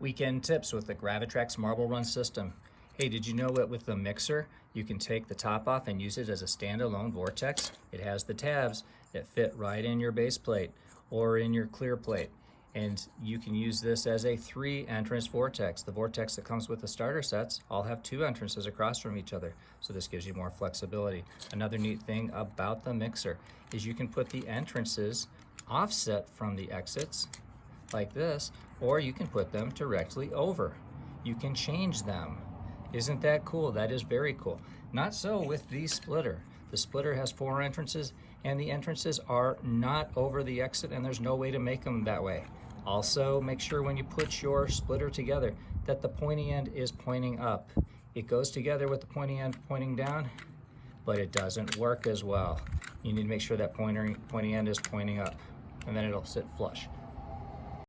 Weekend tips with the Gravitrax Marble Run system. Hey, did you know that with the mixer, you can take the top off and use it as a standalone vortex? It has the tabs that fit right in your base plate or in your clear plate. And you can use this as a three entrance vortex. The vortex that comes with the starter sets all have two entrances across from each other. So this gives you more flexibility. Another neat thing about the mixer is you can put the entrances offset from the exits like this, or you can put them directly over. You can change them. Isn't that cool? That is very cool. Not so with the splitter. The splitter has four entrances and the entrances are not over the exit and there's no way to make them that way. Also, make sure when you put your splitter together that the pointy end is pointing up. It goes together with the pointy end pointing down, but it doesn't work as well. You need to make sure that pointer, pointy end is pointing up and then it'll sit flush.